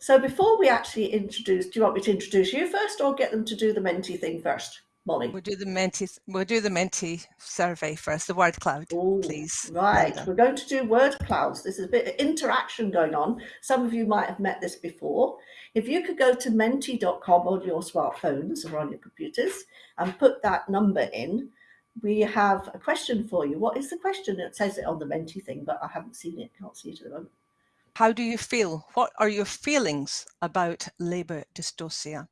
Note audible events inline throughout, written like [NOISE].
So before we actually introduce, do you want me to introduce you first or get them to do the Menti thing first? Molly. We'll do the Menti. We'll do the Menti survey first. The word cloud, Ooh, please. Right, we're going to do word clouds. This is a bit of interaction going on. Some of you might have met this before. If you could go to menti.com on your smartphones or on your computers and put that number in, we have a question for you. What is the question? It says it on the Menti thing, but I haven't seen it. Can't see it at the moment. How do you feel? What are your feelings about labour dystocia?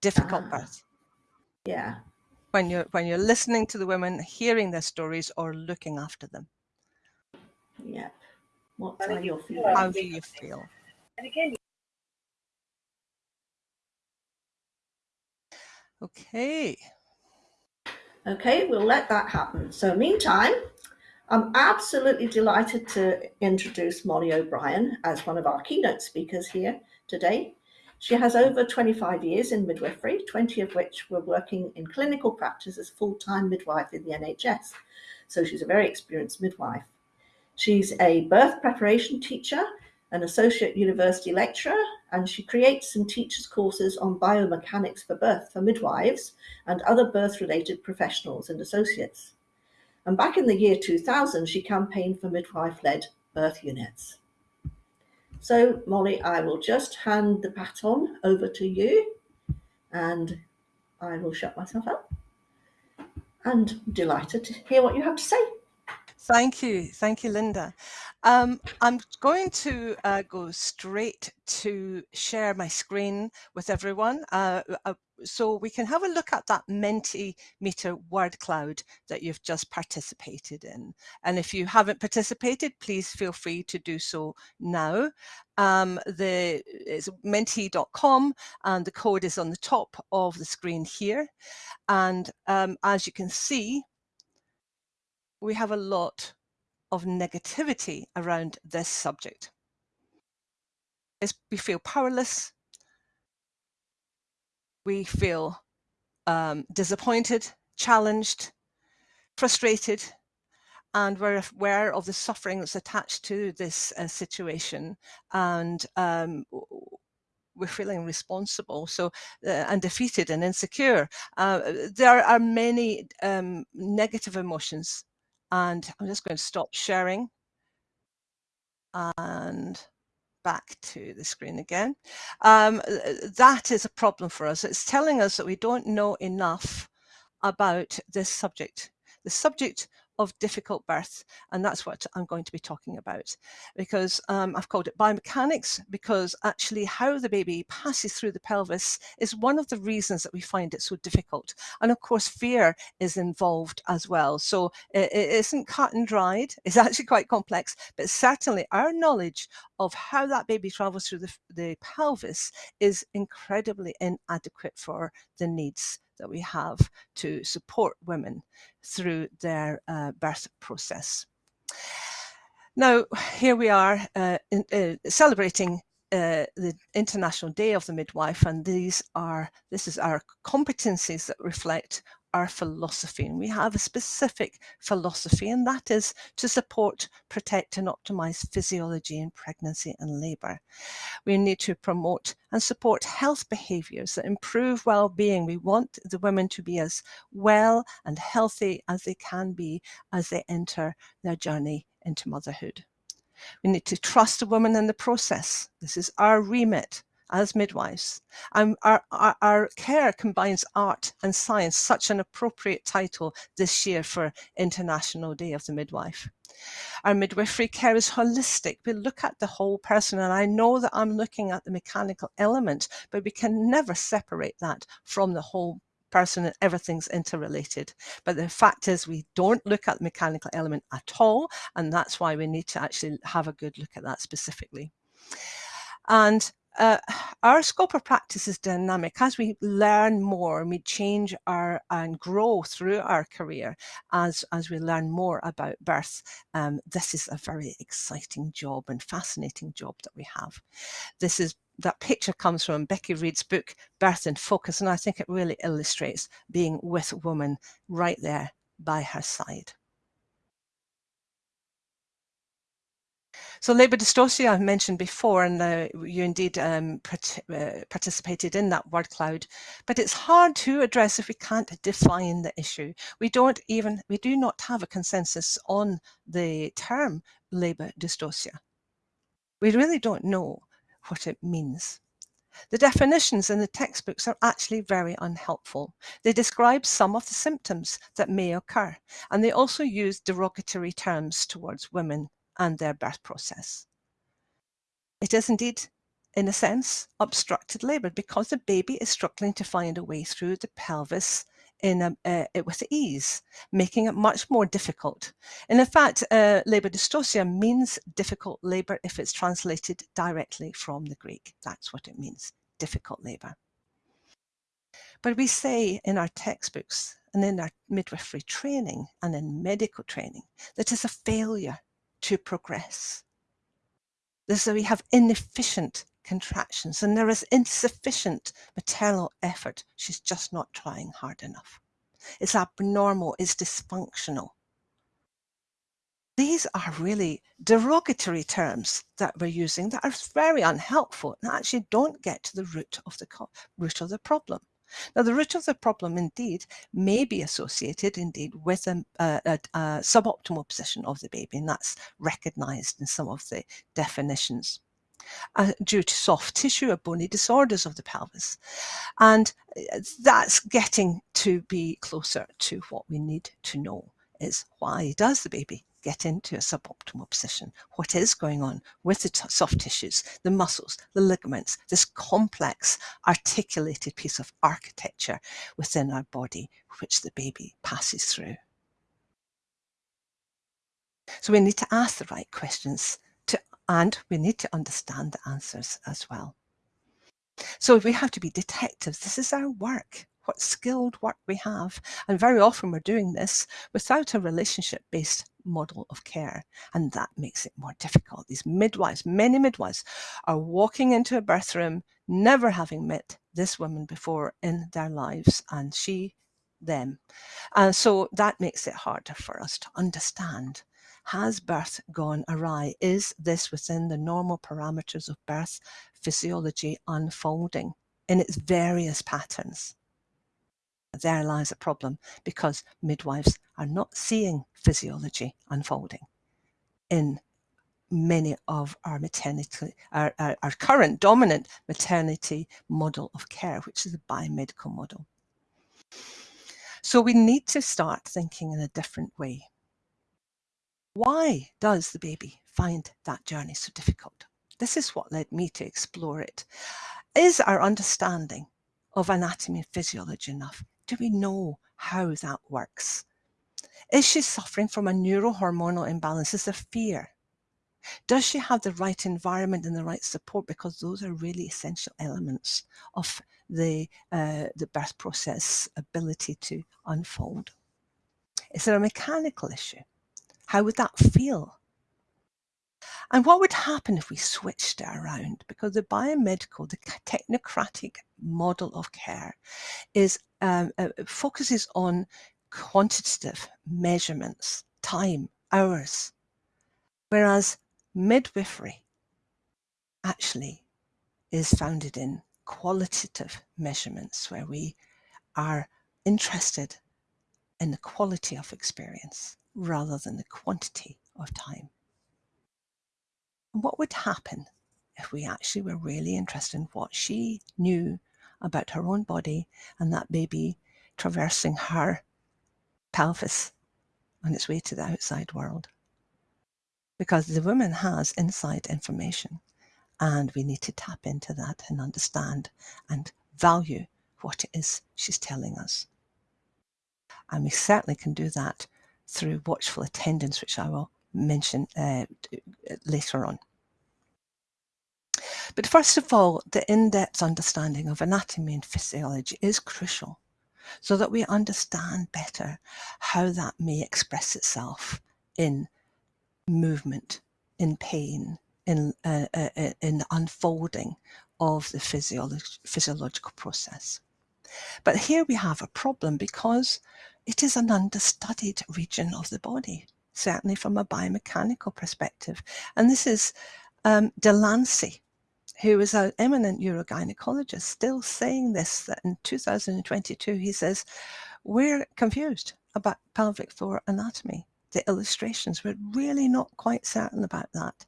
Difficult ah, birth. Yeah, when you're when you're listening to the women, hearing their stories, or looking after them. Yeah. What are your feelings? How do you feel? And again. Okay. Okay, we'll let that happen. So meantime, I'm absolutely delighted to introduce Molly O'Brien as one of our keynote speakers here today. She has over 25 years in midwifery, 20 of which were working in clinical practice as full-time midwife in the NHS. So she's a very experienced midwife. She's a birth preparation teacher, an associate university lecturer, and she creates and teaches courses on biomechanics for birth for midwives and other birth-related professionals and associates. And back in the year 2000, she campaigned for midwife-led birth units. So Molly, I will just hand the baton over to you and I will shut myself up and delighted to hear what you have to say. Thank you. Thank you, Linda. Um, I'm going to uh, go straight to share my screen with everyone uh, uh, so we can have a look at that Mentimeter word cloud that you've just participated in. And if you haven't participated, please feel free to do so now. Um, the it's menti.com and the code is on the top of the screen here. And um, as you can see, we have a lot of negativity around this subject. we feel powerless, we feel um, disappointed, challenged, frustrated, and we're aware of the suffering that's attached to this uh, situation. And um, we're feeling responsible so uh, and defeated and insecure. Uh, there are many um, negative emotions. And I'm just going to stop sharing. And back to the screen again. Um, that is a problem for us. It's telling us that we don't know enough about this subject. The subject of difficult birth. And that's what I'm going to be talking about because um, I've called it biomechanics because actually how the baby passes through the pelvis is one of the reasons that we find it so difficult. And of course, fear is involved as well. So it, it isn't cut and dried. It's [LAUGHS] actually quite complex, but certainly our knowledge of how that baby travels through the, the pelvis is incredibly inadequate for the needs that we have to support women through their uh, birth process. Now, here we are uh, in, uh, celebrating uh, the International Day of the Midwife, and these are this is our competencies that reflect our philosophy. And we have a specific philosophy, and that is to support, protect, and optimize physiology in pregnancy and labor. We need to promote and support health behaviors that improve well being. We want the women to be as well and healthy as they can be as they enter their journey into motherhood. We need to trust a woman in the process. This is our remit as midwives. Um, our, our, our, care combines art and science, such an appropriate title this year for International Day of the Midwife. Our midwifery care is holistic. We look at the whole person, and I know that I'm looking at the mechanical element, but we can never separate that from the whole person and everything's interrelated. But the fact is we don't look at the mechanical element at all. And that's why we need to actually have a good look at that specifically. And uh, our scope of practice is dynamic. As we learn more and we change our and grow through our career as as we learn more about birth um, this is a very exciting job and fascinating job that we have. This is that picture comes from Becky Reed's book Birth in Focus and I think it really illustrates being with a woman right there by her side So labour dystocia I've mentioned before, and you indeed um, uh, participated in that word cloud, but it's hard to address if we can't define the issue. We don't even, we do not have a consensus on the term labour dystocia. We really don't know what it means. The definitions in the textbooks are actually very unhelpful. They describe some of the symptoms that may occur, and they also use derogatory terms towards women and their birth process. It is indeed, in a sense, obstructed labour because the baby is struggling to find a way through the pelvis in a, uh, with ease, making it much more difficult. And in fact, uh, labour dystocia means difficult labour if it's translated directly from the Greek. That's what it means, difficult labour. But we say in our textbooks and in our midwifery training and in medical training that it's a failure to progress. So we have inefficient contractions and there is insufficient maternal effort. She's just not trying hard enough. It's abnormal, it's dysfunctional. These are really derogatory terms that we're using that are very unhelpful and actually don't get to the root of the root of the problem. Now, the root of the problem indeed may be associated indeed with a, a, a, suboptimal position of the baby, and that's recognized in some of the definitions. Uh, due to soft tissue or bony disorders of the pelvis. And uh, that's getting to be closer to what we need to know is why does the baby get into a suboptimal position. What is going on with the soft tissues, the muscles, the ligaments, this complex articulated piece of architecture within our body, which the baby passes through. So we need to ask the right questions to, and we need to understand the answers as well. So we have to be detectives. This is our work what skilled work we have. And very often we're doing this without a relationship-based model of care. And that makes it more difficult. These midwives, many midwives are walking into a birth room, never having met this woman before in their lives and she, them. And so that makes it harder for us to understand. Has birth gone awry? Is this within the normal parameters of birth physiology unfolding in its various patterns? there lies a problem because midwives are not seeing physiology unfolding in many of our maternity, our, our, our, current dominant maternity model of care, which is a biomedical model. So we need to start thinking in a different way. Why does the baby find that journey so difficult? This is what led me to explore it. Is our understanding of anatomy and physiology enough? Do we know how that works? Is she suffering from a neurohormonal imbalance? Is there fear? Does she have the right environment and the right support? Because those are really essential elements of the, uh, the birth process ability to unfold. Is there a mechanical issue? How would that feel? And what would happen if we switched it around? Because the biomedical, the technocratic model of care is um, uh, focuses on quantitative measurements, time, hours, whereas midwifery actually is founded in qualitative measurements where we are interested in the quality of experience rather than the quantity of time. What would happen if we actually were really interested in what she knew about her own body and that baby traversing her pelvis on its way to the outside world? Because the woman has inside information and we need to tap into that and understand and value what it is she's telling us. And we certainly can do that through watchful attendance, which I will mention uh, later on. But first of all, the in-depth understanding of anatomy and physiology is crucial so that we understand better how that may express itself in movement, in pain, in, uh, uh, uh in unfolding of the physiolog physiological process. But here we have a problem because it is an understudied region of the body. certainly from a biomechanical perspective. And this is um, DeLancey, who is an eminent urogynecologist, still saying this, that in 2022, he says, we're confused about pelvic floor anatomy. The illustrations, we're really not quite certain about that.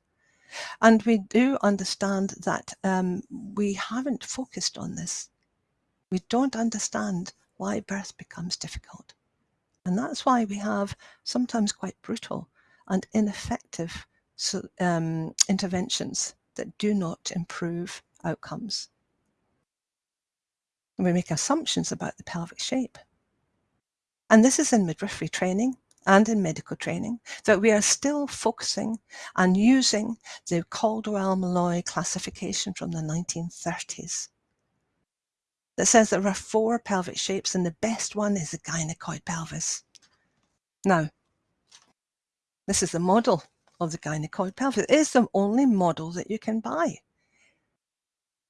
And we do understand that um, we haven't focused on this. We don't understand why birth becomes difficult. And that's why we have sometimes quite brutal and ineffective um, interventions that do not improve outcomes. And we make assumptions about the pelvic shape. And this is in midwifery training and in medical training, that we are still focusing and using the Caldwell-Moloy classification from the 1930s that says there are four pelvic shapes and the best one is the gynecoid pelvis. Now, this is the model of the gynecoid pelvis. It is the only model that you can buy.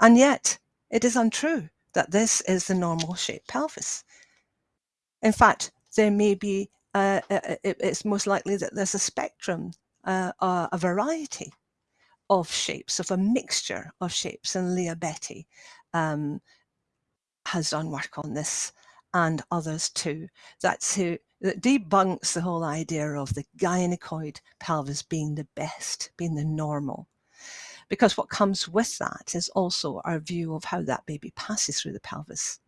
And yet, it is untrue that this is the normal shaped pelvis. In fact, there may be uh, uh, uh it's most likely that there's a spectrum, uh, uh, a variety of shapes, of a mixture of shapes. And Lia Betti um, has done work on this and others too. That's who that debunks the whole idea of the gynecoid pelvis being the best, being the normal. Because what comes with that is also our view of how that baby passes through the pelvis.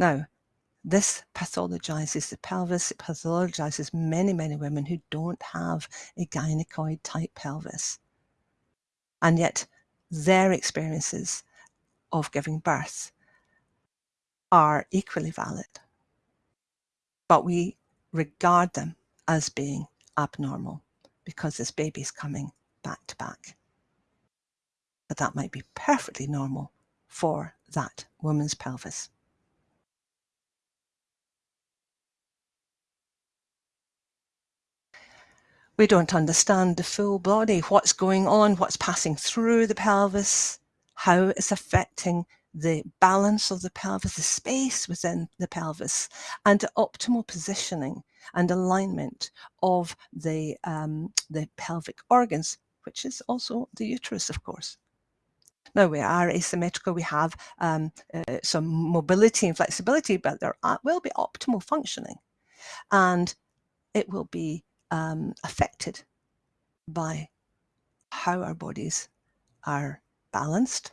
Now, this pathologizes the pelvis, it pathologizes many, many women who don't have a gynecoid type pelvis. And yet their experiences of giving birth are equally valid. But we regard them as being abnormal because this baby's coming back to back. But that might be perfectly normal for that woman's pelvis. We don't understand the full body, what's going on, what's passing through the pelvis, how it's affecting the balance of the pelvis, the space within the pelvis, and optimal positioning and alignment of the, um, the pelvic organs, which is also the uterus, of course. Now we are asymmetrical, we have um, uh, some mobility and flexibility, but there will be optimal functioning. And it will be um, affected by how our bodies are balanced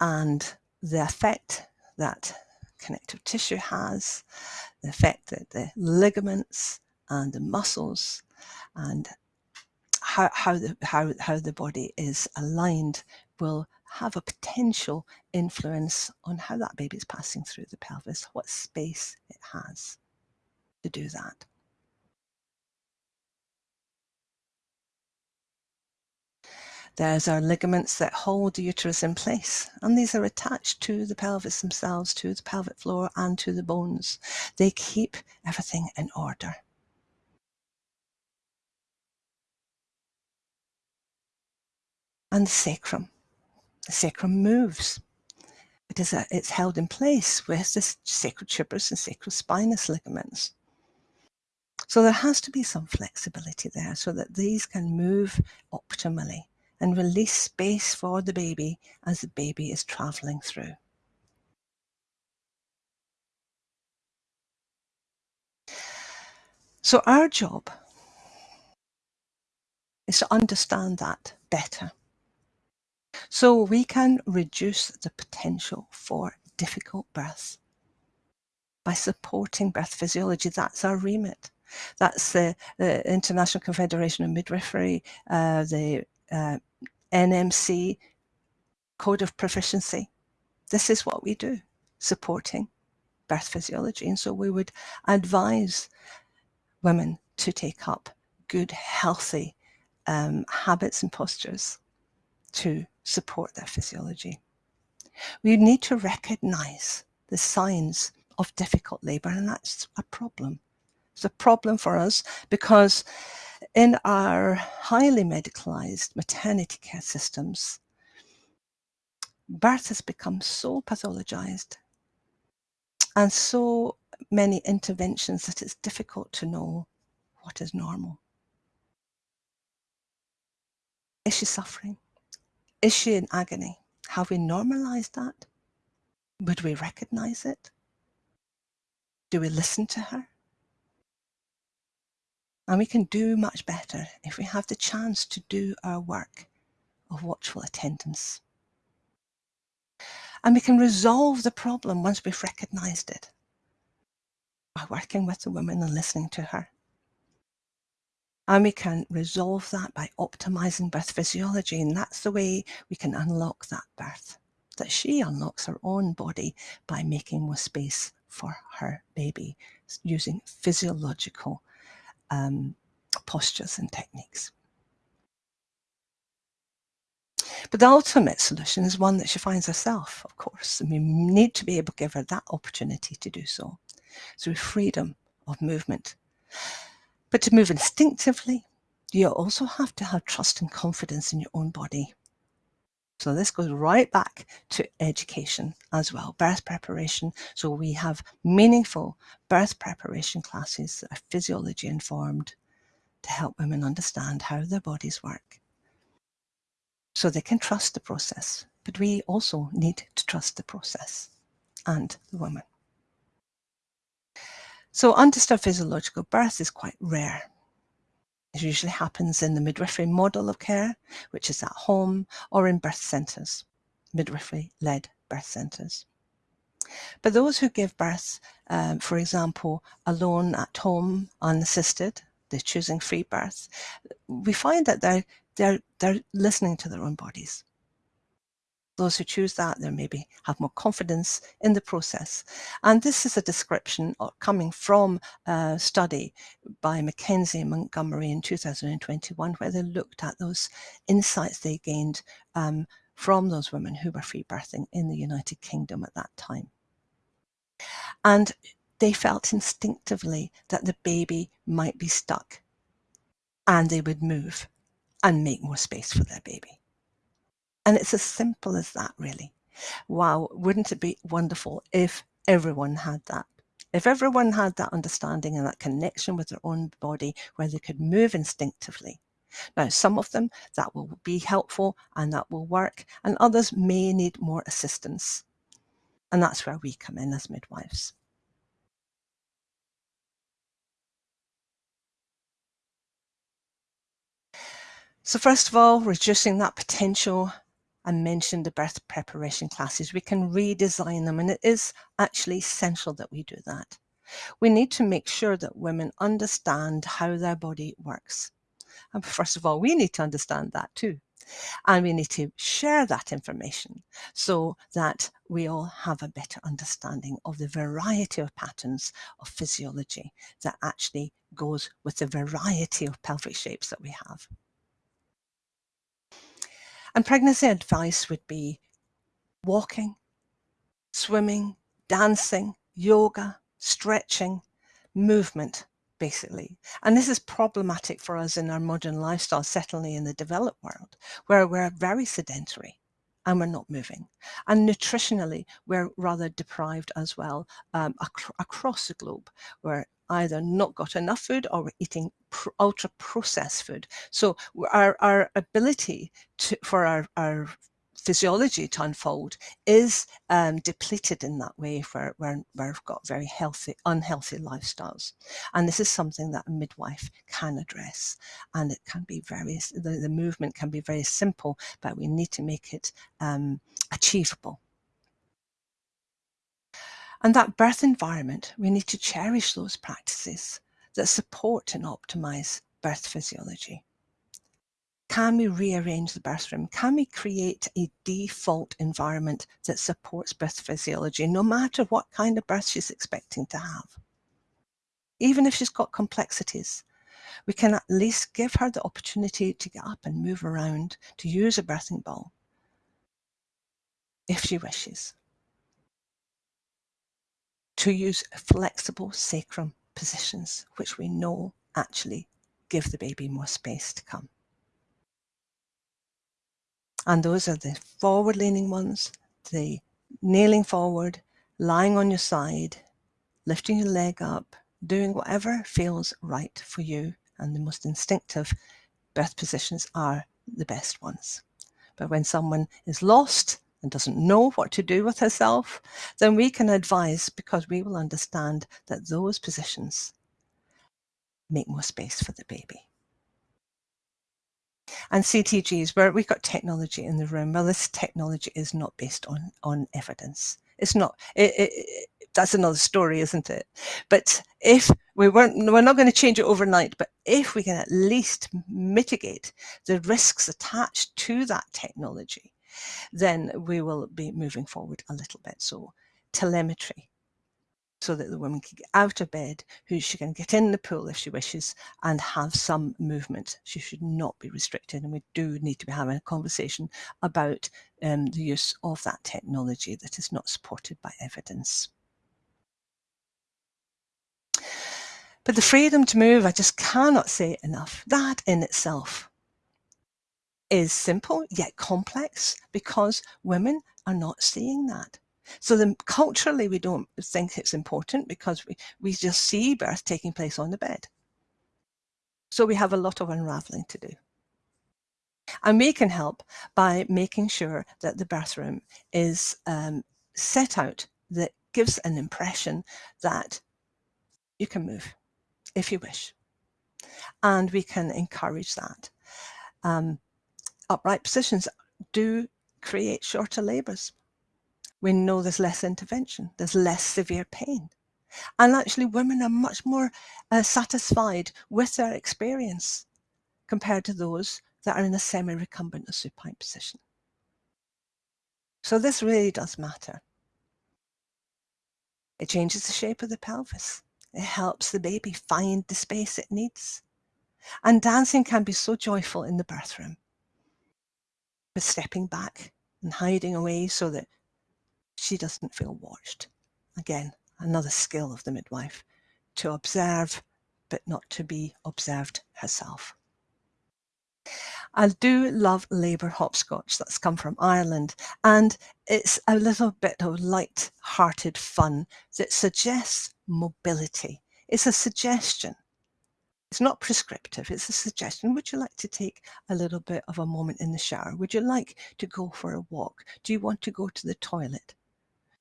and the effect that connective tissue has, the effect that the ligaments and the muscles and how, how, the, how, how the body is aligned will have a potential influence on how that baby is passing through the pelvis, what space it has to do that. There's our ligaments that hold the uterus in place, and these are attached to the pelvis themselves, to the pelvic floor and to the bones. They keep everything in order. And the sacrum. The sacrum moves. It is a, it's held in place with the sacrotuberous and sacrospinous ligaments. So there has to be some flexibility there so that these can move optimally and release space for the baby as the baby is traveling through. So our job is to understand that better so we can reduce the potential for difficult birth by supporting birth physiology. That's our remit. That's the, the International Confederation of Midwifery, uh, the uh, NMC Code of Proficiency. This is what we do, supporting birth physiology. And so we would advise women to take up good, healthy um, habits and postures to support their physiology. We need to recognize the signs of difficult labor, and that's a problem. It's a problem for us because in our highly medicalized maternity care systems, birth has become so pathologized and so many interventions that it's difficult to know what is normal. Is she suffering? Is she in agony? Have we normalized that? Would we recognize it? Do we listen to her? And we can do much better if we have the chance to do our work of watchful attendance. And we can resolve the problem once we've recognized it by working with the woman and listening to her. And we can resolve that by optimizing birth physiology. And that's the way we can unlock that birth, that she unlocks her own body by making more space for her baby using physiological um, postures and techniques. But the ultimate solution is one that she finds herself, of course, and we need to be able to give her that opportunity to do so through freedom of movement. But to move instinctively, you also have to have trust and confidence in your own body. So this goes right back to education as well, birth preparation. So we have meaningful birth preparation classes that are physiology informed to help women understand how their bodies work. So they can trust the process, but we also need to trust the process and the woman. So undisturbed physiological birth is quite rare. It usually happens in the midwifery model of care, which is at home or in birth centres, midwifery-led birth centres. But those who give birth, um, for example, alone at home, unassisted, they're choosing free birth, we find that they're, they're, they're listening to their own bodies. Those who choose that, they maybe have more confidence in the process. And this is a description coming from a study by McKenzie and Montgomery in 2021, where they looked at those insights they gained um, from those women who were free birthing in the United Kingdom at that time. And they felt instinctively that the baby might be stuck and they would move and make more space for their baby. And it's as simple as that, really. Wow, wouldn't it be wonderful if everyone had that? If everyone had that understanding and that connection with their own body where they could move instinctively. Now, some of them that will be helpful and that will work, and others may need more assistance. And that's where we come in as midwives. So first of all, reducing that potential I mentioned the birth preparation classes. We can redesign them and it is actually essential that we do that. We need to make sure that women understand how their body works. And first of all, we need to understand that too. And we need to share that information so that we all have a better understanding of the variety of patterns of physiology that actually goes with the variety of pelvic shapes that we have. And pregnancy advice would be walking, swimming, dancing, yoga, stretching, movement, basically. And this is problematic for us in our modern lifestyle, certainly in the developed world, where we're very sedentary and we're not moving. And nutritionally, we're rather deprived as well um, ac across the globe. We're either not got enough food or we're eating ultra processed food. So our, our ability to, for our, our physiology to unfold is um, depleted in that way where, where, where we've got very healthy, unhealthy lifestyles. And this is something that a midwife can address. And it can be very, the, the movement can be very simple, but we need to make it um, achievable. And that birth environment, we need to cherish those practices that support and optimize birth physiology. Can we rearrange the birth room? Can we create a default environment that supports birth physiology, no matter what kind of birth she's expecting to have? Even if she's got complexities, we can at least give her the opportunity to get up and move around, to use a birthing ball, if she wishes to use a flexible sacrum positions, which we know actually give the baby more space to come. And those are the forward leaning ones, the kneeling forward, lying on your side, lifting your leg up, doing whatever feels right for you. And the most instinctive birth positions are the best ones. But when someone is lost and doesn't know what to do with herself, then we can advise because we will understand that those positions make more space for the baby. And CTGs, where we've got technology in the room, well, this technology is not based on, on evidence. It's not, it, it, that's another story, isn't it? But if we weren't, we're not going to change it overnight, but if we can at least mitigate the risks attached to that technology, then we will be moving forward a little bit. So telemetry, so that the woman can get out of bed, who she can get in the pool if she wishes and have some movement. She should not be restricted. And we do need to be having a conversation about um, the use of that technology that is not supported by evidence. But the freedom to move, I just cannot say enough. That in itself is simple yet complex because women are not seeing that. So then culturally, we don't think it's important because we, we just see birth taking place on the bed. So we have a lot of unraveling to do. And we can help by making sure that the bathroom is um, set out that gives an impression that you can move if you wish. And we can encourage that. Um, upright positions do create shorter labours we know there's less intervention, there's less severe pain. And actually, women are much more uh, satisfied with their experience compared to those that are in a semi recumbent or supine position. So, this really does matter. It changes the shape of the pelvis, it helps the baby find the space it needs. And dancing can be so joyful in the birth room. Stepping back and hiding away so that she doesn't feel watched. Again, another skill of the midwife to observe, but not to be observed herself. I do love Labour hopscotch that's come from Ireland, and it's a little bit of light-hearted fun that suggests mobility. It's a suggestion. It's not prescriptive, it's a suggestion. Would you like to take a little bit of a moment in the shower? Would you like to go for a walk? Do you want to go to the toilet?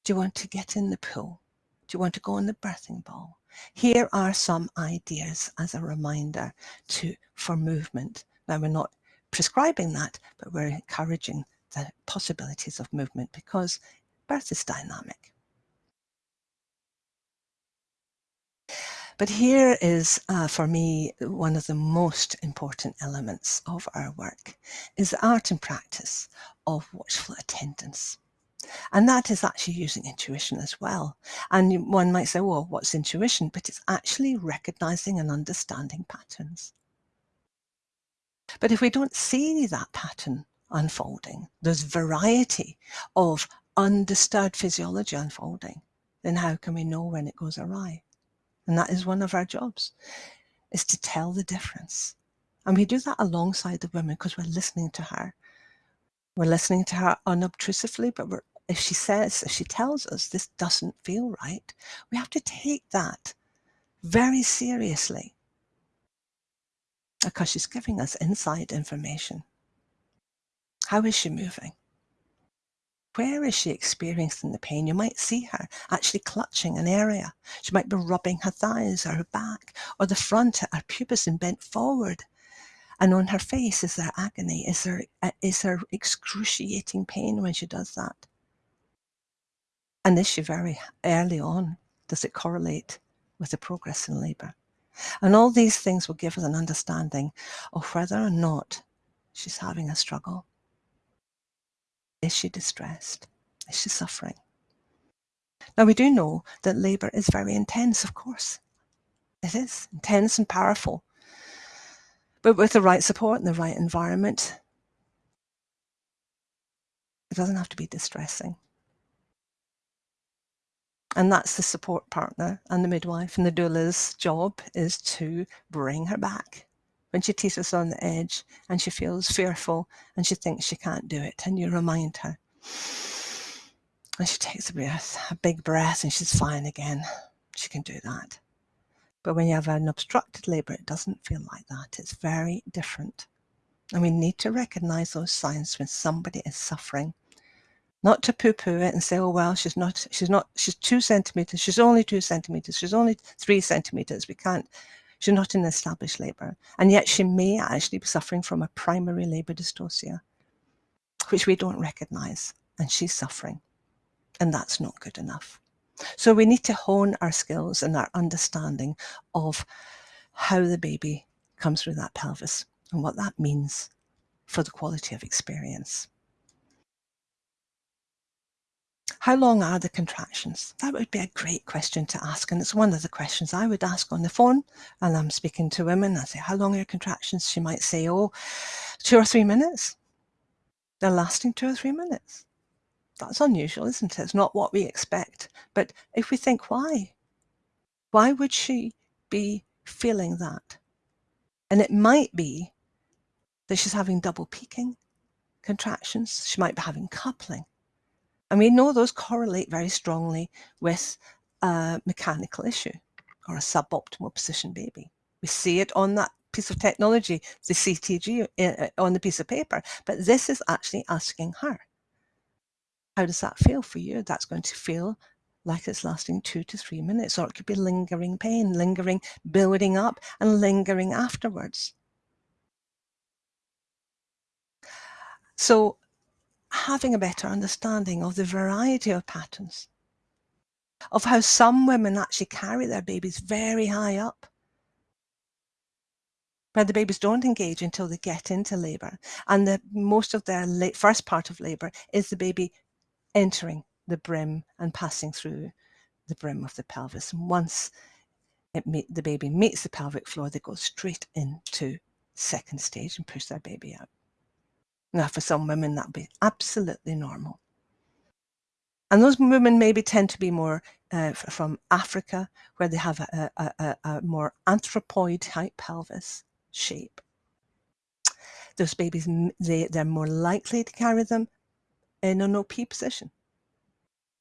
Do you want to get in the pool? Do you want to go in the birthing ball? Here are some ideas as a reminder to for movement. Now we're not prescribing that, but we're encouraging the possibilities of movement because birth is dynamic. But here is, uh, for me, one of the most important elements of our work is the art and practice of watchful attendance. And that is actually using intuition as well. And one might say, well, what's intuition? But it's actually recognizing and understanding patterns. But if we don't see that pattern unfolding, there's variety of undisturbed physiology unfolding, then how can we know when it goes awry? And that is one of our jobs, is to tell the difference. And we do that alongside the women because we're listening to her. We're listening to her unobtrusively, but if she says, if she tells us this doesn't feel right, we have to take that very seriously because she's giving us inside information. How is she moving? Where is she experiencing the pain? You might see her actually clutching an area. She might be rubbing her thighs or her back or the front, her pubis and bent forward. And on her face, is there agony? Is there, is there excruciating pain when she does that? And this very early on, does it correlate with the progress in labour? And all these things will give us an understanding of whether or not she's having a struggle. Is she distressed? Is she suffering? Now, we do know that labour is very intense, of course. It is intense and powerful. But with the right support and the right environment, it doesn't have to be distressing. And that's the support partner and the midwife and the doula's job is to bring her back when she teeters on the edge and she feels fearful and she thinks she can't do it. And you remind her. And she takes a breath, a big breath, and she's fine again. She can do that. But when you have an obstructed labour, it doesn't feel like that. It's very different. And we need to recognize those signs when somebody is suffering. Not to poo-poo it and say, oh well, she's not, she's not, she's two centimeters, she's only two centimeters, she's only three centimeters. We can't, she's not in established labour. And yet she may actually be suffering from a primary labour dystocia, which we don't recognize. And she's suffering. And that's not good enough. So we need to hone our skills and our understanding of how the baby comes through that pelvis and what that means for the quality of experience. How long are the contractions? That would be a great question to ask. And it's one of the questions I would ask on the phone. And I'm speaking to women. I say, how long are your contractions? She might say, oh, two or three minutes. They're lasting two or three minutes. That's unusual, isn't it? It's not what we expect. But if we think, why? Why would she be feeling that? And it might be that she's having double peaking contractions. She might be having coupling. And we know those correlate very strongly with a mechanical issue or a suboptimal position baby. We see it on that piece of technology, the CTG uh, on the piece of paper, but this is actually asking her. How does that feel for you? That's going to feel like it's lasting two to three minutes, or it could be lingering pain, lingering, building up and lingering afterwards. So having a better understanding of the variety of patterns, of how some women actually carry their babies very high up, where the babies don't engage until they get into labour. And the, most of their late, first part of labour is the baby entering the brim and passing through the brim of the pelvis. And once meet, the baby meets the pelvic floor, they go straight into second stage and push their baby out. Now, for some women, that would be absolutely normal. And those women maybe tend to be more uh, from Africa, where they have a, a, a, a more anthropoid type pelvis shape. Those babies, they, they're more likely to carry them in an OP position.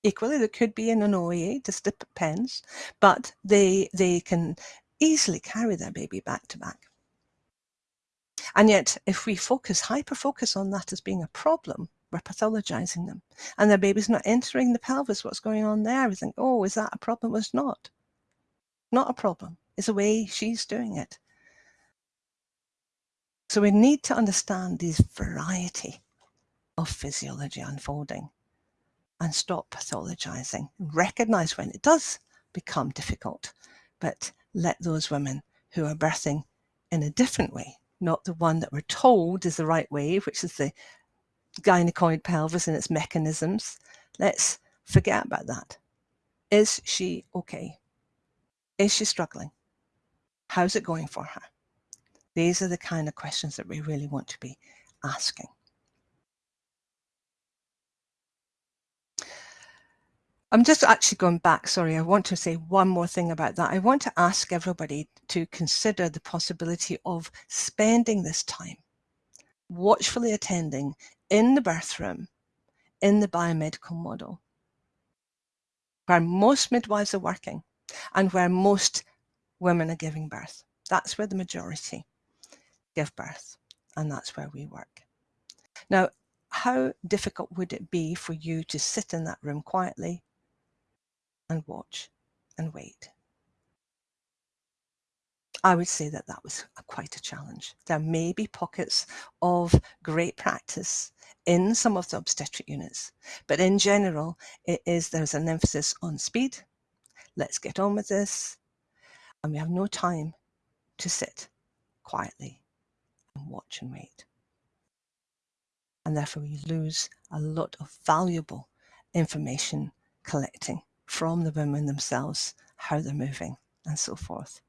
Equally, they could be in an OEA, just depends, but they, they can easily carry their baby back to back. And yet, if we focus, hyper focus on that as being a problem, we're pathologizing them. And their baby's not entering the pelvis. What's going on there? We think, oh, is that a problem? It's not. Not a problem. It's the way she's doing it. So we need to understand this variety of physiology unfolding and stop pathologizing. Recognize when it does become difficult, but let those women who are birthing in a different way, not the one that we're told is the right way, which is the gynecoid pelvis and its mechanisms, let's forget about that. Is she okay? Is she struggling? How's it going for her? These are the kind of questions that we really want to be asking. I'm just actually going back, sorry, I want to say one more thing about that. I want to ask everybody to consider the possibility of spending this time watchfully attending in the birth room in the biomedical model, where most midwives are working and where most women are giving birth. That's where the majority give birth, and that's where we work. Now, how difficult would it be for you to sit in that room quietly and watch and wait. I would say that that was quite a challenge. There may be pockets of great practice in some of the obstetric units, but in general, it is there's an emphasis on speed. Let's get on with this. And we have no time to sit quietly and watch and wait. And therefore we lose a lot of valuable information collecting from the women themselves, how they're moving and so forth.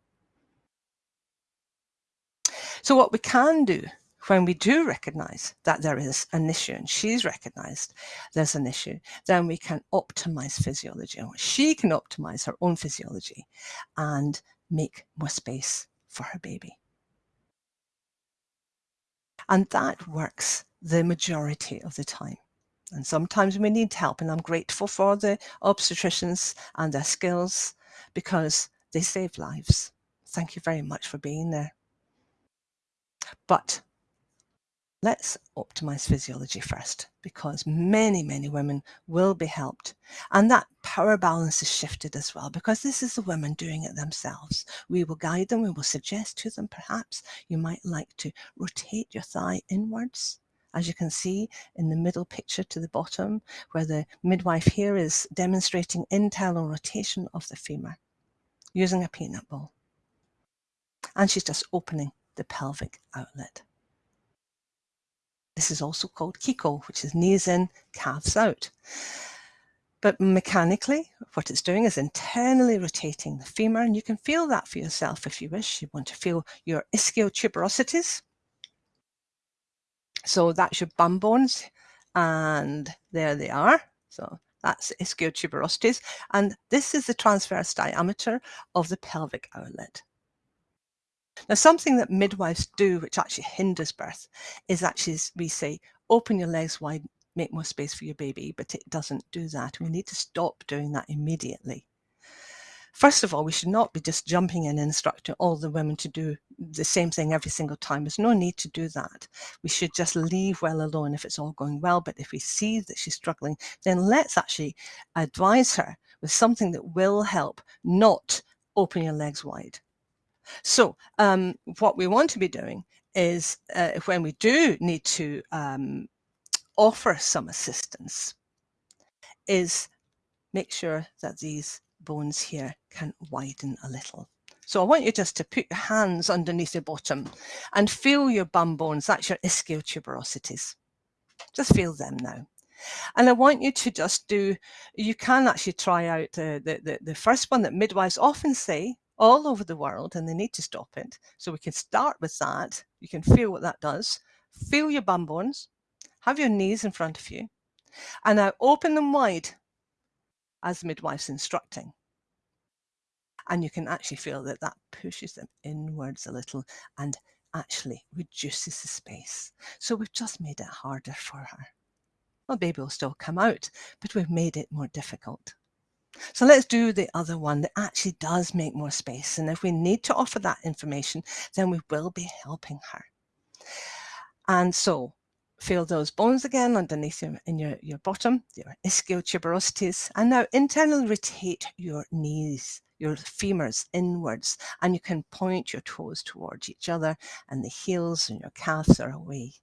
So what we can do when we do recognize that there is an issue and she's recognized there's an issue, then we can optimize physiology and she can optimize her own physiology and make more space for her baby. And that works the majority of the time. And sometimes we need help and I'm grateful for the obstetricians and their skills because they save lives. Thank you very much for being there. But let's optimize physiology first because many, many women will be helped. And that power balance is shifted as well because this is the women doing it themselves. We will guide them, we will suggest to them perhaps you might like to rotate your thigh inwards. As you can see in the middle picture to the bottom, where the midwife here is demonstrating internal rotation of the femur using a peanut ball. And she's just opening the pelvic outlet. This is also called KICO, which is knees in, calves out. But mechanically, what it's doing is internally rotating the femur, and you can feel that for yourself if you wish. You want to feel your ischiotuberosities. So that's your bum bones, and there they are. So that's ischiotuberosities, and this is the transverse diameter of the pelvic outlet. Now, something that midwives do, which actually hinders birth, is actually, we say, open your legs wide, make more space for your baby, but it doesn't do that. We need to stop doing that immediately. First of all, we should not be just jumping in and instructing all the women to do the same thing every single time. There's no need to do that. We should just leave well alone if it's all going well. But if we see that she's struggling, then let's actually advise her with something that will help, not open your legs wide. So um, what we want to be doing is uh, when we do need to um, offer some assistance is make sure that these bones here can widen a little. So I want you just to put your hands underneath your bottom and feel your bum bones. That's your ischial tuberosities. Just feel them now. And I want you to just do, you can actually try out the, the, the first one that midwives often say all over the world and they need to stop it. So we can start with that. You can feel what that does. Feel your bum bones. Have your knees in front of you. And now open them wide as the midwife's instructing. And you can actually feel that that pushes them inwards a little and actually reduces the space. So we've just made it harder for her. Well, baby will still come out, but we've made it more difficult. So let's do the other one that actually does make more space. And if we need to offer that information, then we will be helping her. And so feel those bones again underneath your, in your, your bottom, your ischiotuberosities. And now internally rotate your knees, your femurs inwards, and you can point your toes towards each other and the heels and your calves are away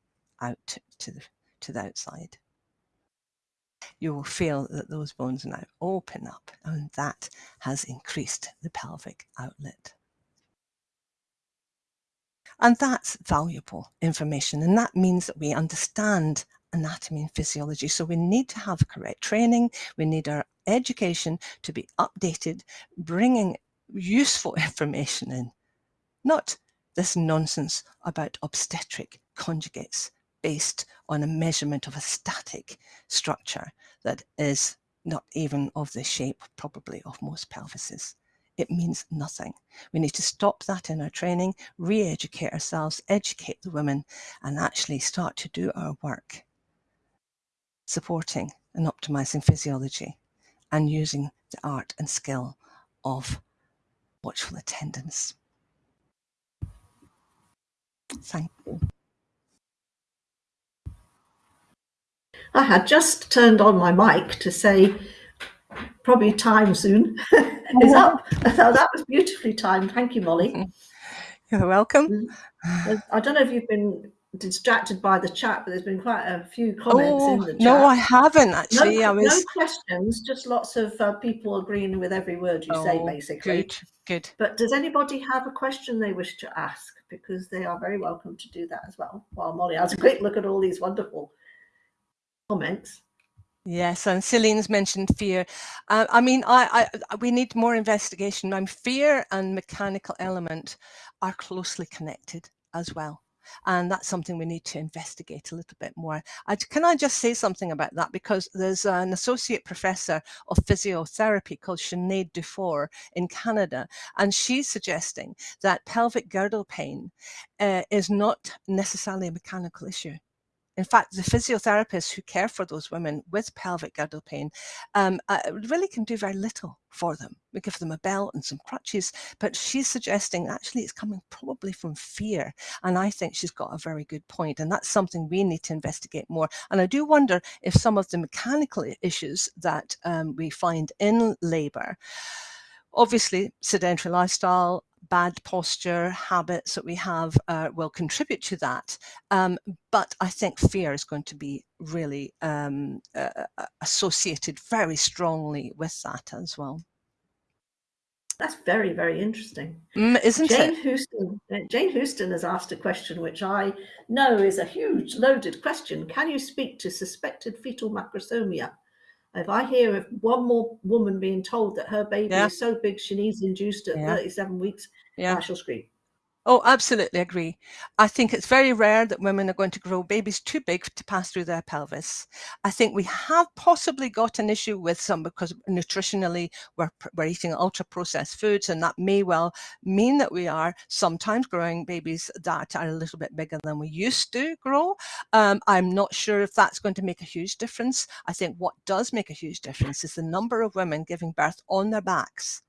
out to the, to the outside you will feel that those bones now open up and that has increased the pelvic outlet. And that's valuable information. And that means that we understand anatomy and physiology. So we need to have correct training. We need our education to be updated, bringing useful [LAUGHS] information in, not this nonsense about obstetric conjugates based on a measurement of a static structure that is not even of the shape probably of most pelvises. It means nothing. We need to stop that in our training, re-educate ourselves, educate the women and actually start to do our work supporting and optimizing physiology and using the art and skill of watchful attendance. Thank you. I had just turned on my mic to say probably time soon [LAUGHS] is up. So that was beautifully timed. Thank you, Molly. [LAUGHS] You're welcome. Mm. I don't know if you've been distracted by the chat, but there's been quite a few comments oh, in the chat. No, I haven't actually. No, I was... no questions, just lots of uh, people agreeing with every word you oh, say, basically. Good, good. But does anybody have a question they wish to ask? Because they are very welcome to do that as well. While Molly has a quick look at all these wonderful comments. Yes, and Celine's mentioned fear. Uh, I mean, I, I, we need more investigation. I'm fear and mechanical element are closely connected as well. And that's something we need to investigate a little bit more. I, can I just say something about that? Because there's an associate professor of physiotherapy called Sinead Dufour in Canada, and she's suggesting that pelvic girdle pain uh, is not necessarily a mechanical issue in fact, the physiotherapists who care for those women with pelvic girdle pain um, uh, really can do very little for them. We give them a belt and some crutches, but she's suggesting actually it's coming probably from fear. And I think she's got a very good point, and that's something we need to investigate more. And I do wonder if some of the mechanical issues that um, we find in labour obviously sedentary lifestyle bad posture habits that we have uh, will contribute to that. Um, but I think fear is going to be really um, uh, associated very strongly with that as well. That's very, very interesting. Mm, isn't Jane it? Houston, uh, Jane Houston has asked a question which I know is a huge, loaded question. Can you speak to suspected fetal macrosomia? If I hear of one more woman being told that her baby yeah. is so big she needs induced at yeah. 37 weeks, yeah. I shall scream. Oh, absolutely agree. I think it's very rare that women are going to grow babies too big to pass through their pelvis. I think we have possibly got an issue with some because nutritionally we're, we're eating ultra processed foods and that may well mean that we are sometimes growing babies that are a little bit bigger than we used to grow. Um, I'm not sure if that's going to make a huge difference. I think what does make a huge difference is the number of women giving birth on their backs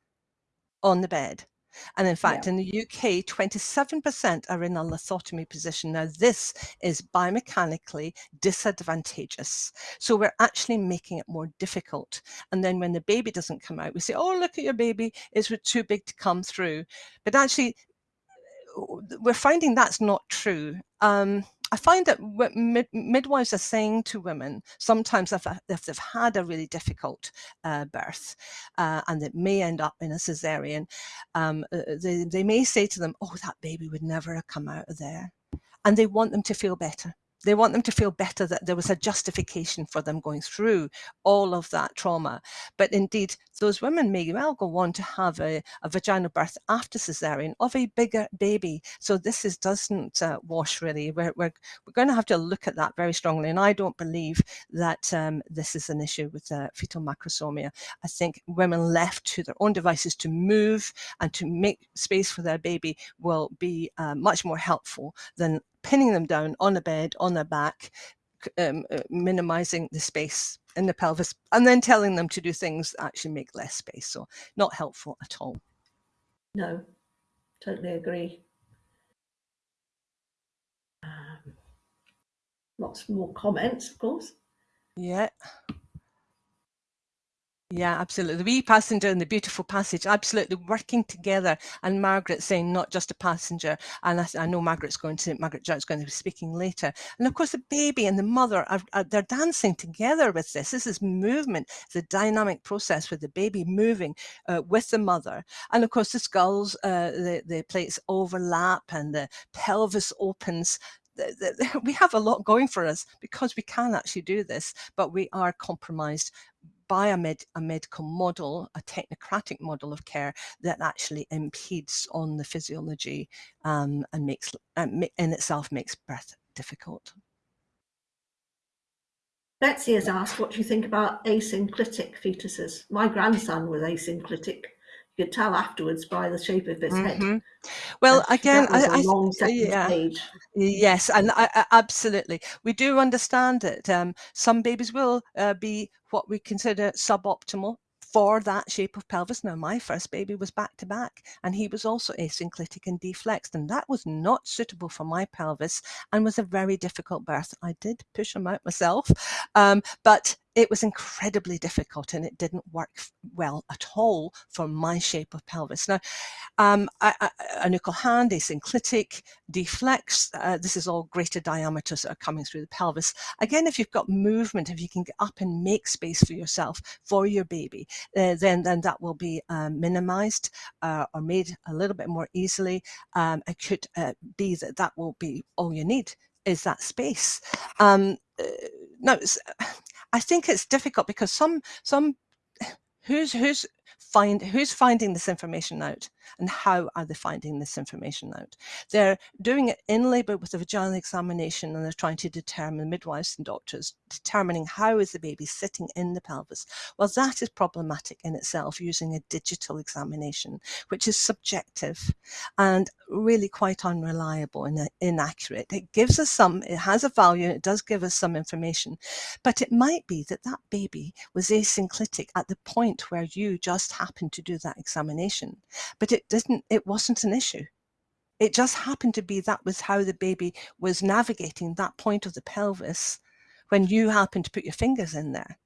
on the bed and in fact, yeah. in the UK, 27% are in a lithotomy position. Now, this is biomechanically disadvantageous. So we're actually making it more difficult. And then when the baby doesn't come out, we say, oh, look at your baby, it's too big to come through. But actually, we're finding that's not true. Um, I find that mid midwives are saying to women, sometimes if, if they've had a really difficult uh, birth uh, and it may end up in a cesarean, um, uh, they, they may say to them, oh, that baby would never have come out of there. And they want them to feel better they want them to feel better that there was a justification for them going through all of that trauma. But indeed, those women may well go on to have a, a vaginal birth after cesarean of a bigger baby. So this is doesn't uh, wash really. We're, we're, we're going to have to look at that very strongly. And I don't believe that um, this is an issue with uh, fetal macrosomia. I think women left to their own devices to move and to make space for their baby will be uh, much more helpful than pinning them down on a bed, on their back, um, uh, minimizing the space in the pelvis, and then telling them to do things that actually make less space. So not helpful at all. No, totally agree. Um, lots more comments, of course. Yeah. Yeah, absolutely. The wee passenger and the beautiful passage, absolutely working together. And Margaret saying not just a passenger. And I, I know Margaret's going to, Margaret Judd's going to be speaking later. And of course, the baby and the mother are, are they're dancing together with this. This is movement. A dynamic process with the baby moving uh, with the mother. And of course, the skulls, uh, the, the plates overlap and the pelvis opens [LAUGHS] we have a lot going for us because we can actually do this, but we are compromised by a, med, a medical model, a technocratic model of care that actually impedes on the physiology um, and makes um, in itself makes birth difficult. Betsy has asked what you think about asynclitic fetuses. My grandson was asynclitic. You could tell afterwards by the shape of his mm -hmm. head. Mm-hmm. Well, again, I, I yeah, stage. yes, and I, I, absolutely, we do understand that um, some babies will uh, be what we consider suboptimal for that shape of pelvis. Now, my first baby was back to back, and he was also asynclitic and deflexed, and that was not suitable for my pelvis and was a very difficult birth. I did push him out myself, um, but it was incredibly difficult and it didn't work well at all for my shape of pelvis. Now, um, I, I, a nuchal hand, asynclitic, deflex, uh, this is all greater diameters that are coming through the pelvis. Again, if you've got movement, if you can get up and make space for yourself, for your baby, uh, then, then that will be um, minimized uh, or made a little bit more easily. Um, it could uh, be that that will be all you need is that space. Um, uh, no, I think it's difficult because some some [SIGHS] who's who's find who's finding this information out And how are they finding this information out? They're doing it in labour with a vaginal examination and they're trying to determine, midwives and doctors, determining how is the baby sitting in the pelvis. Well, that is problematic in itself using a digital examination, which is subjective and really quite unreliable and uh, inaccurate. It gives us some, it has a value, it does give us some information, but it might be that that baby was asynclitic at the point where you just happened to do that examination, but it didn't, it wasn't an issue. It just happened to be that was how the baby was navigating that point of the pelvis when you happened to put your fingers in there.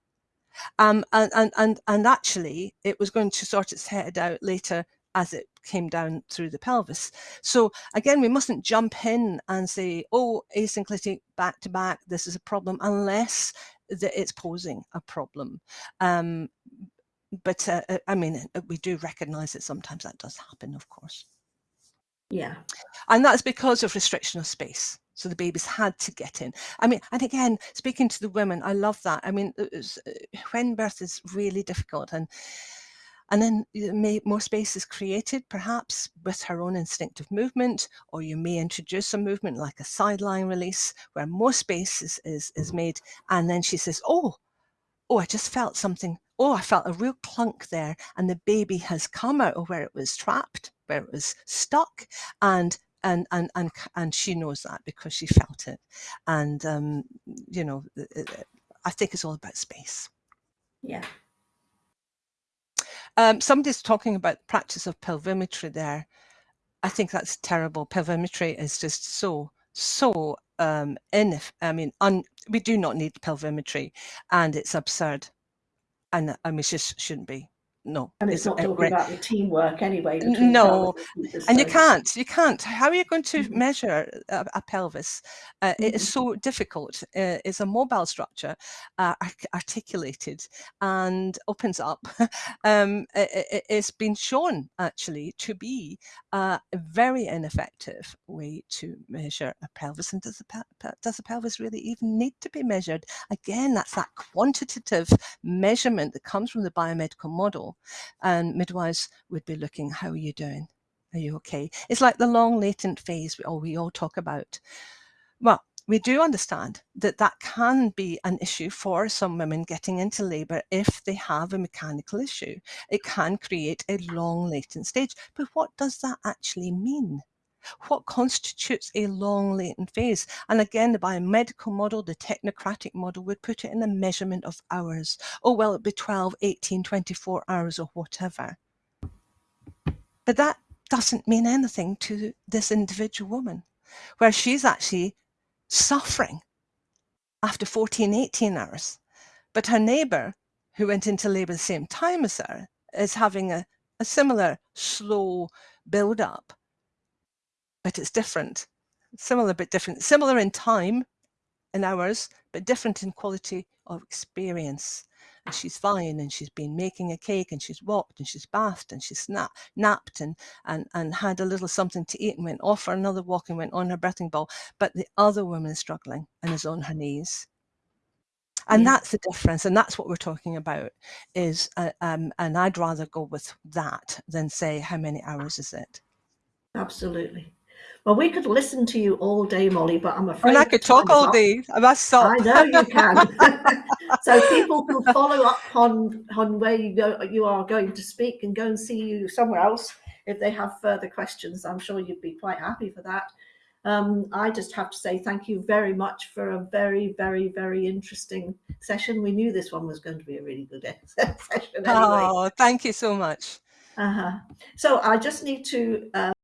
Um, and, and, and, and actually it was going to sort its head out later as it came down through the pelvis. So again, we mustn't jump in and say, oh, asynclitic back to back, this is a problem, unless that it's posing a problem. Um, but uh, uh I mean, uh, we do recognize that sometimes that does happen, of course. Yeah. And that's because of restriction of space. So the babies had to get in. I mean, and again, speaking to the women, I love that. I mean, was, uh, when birth is really difficult and and then may, more space is created, perhaps with her own instinctive movement, or you may introduce a movement like a side-lying release where more space is, is, is made. And then she says, oh, oh, I just felt something. Oh, I felt a real clunk there. And the baby has come out of where it was trapped, where it was stuck. And and and and and she knows that because she felt it and um you know i think it's all about space yeah um, somebody's talking about practice of pelvimetry there. I think that's terrible. Pelvimetry is just so, so um, in, I mean, un, we do not need pelvimetry and it's absurd. And, we just shouldn't be no. And it's, it's not talking about the teamwork anyway. No, and you can't, you can't. How are you going to mm -hmm. measure a, a pelvis? Uh, mm -hmm. It is mm-hmm. so difficult. Uh, it's a mobile structure, uh, articulated and opens up. [LAUGHS] um, it, it's been shown actually to be a very ineffective way to measure a pelvis. And does the, does the pelvis really even need to be measured? Again, that's that quantitative measurement that comes from the biomedical model and midwives would be looking, how are you doing? Are you okay? It's like the long latent phase we all, we all talk about. Well, we do understand that that can be an issue for some women getting into labour if they have a mechanical issue. It can create a long latent stage. But what does that actually mean? What constitutes a long latent phase? And again, the biomedical model, the technocratic model would put it in the measurement of hours. Oh, well, it'd be 12, 18, 24 hours or whatever. But that doesn't mean anything to this individual woman, where she's actually suffering after 14, 18 hours. But her neighbour, who went into labour the same time as her, is having a, a similar slow build up but it's different. Similar but different. Similar in time, in hours, but different in quality of experience. And she's fine and she's been making a cake and she's walked and she's bathed and she's nap, napped and, and, and had a little something to eat and went off for another walk and went on her breathing ball. But the other woman is struggling and is on her knees. And yeah. that's the difference. And that's what we're talking about is, uh, um, and I'd rather go with that than say, how many hours is it? Absolutely. Well, we could listen to you all day, Molly, but I'm afraid. And I could talk all day. I must stop. I know you can. [LAUGHS] [LAUGHS] so people can follow up on on where you go. You are going to speak and go and see you somewhere else if they have further questions. I'm sure you'd be quite happy for that. Um, I just have to say thank you very much for a very, very, very interesting session. We knew this one was going to be a really good [LAUGHS] session. Anyway. Oh, thank you so much. Uh -huh. So I just need to. Uh,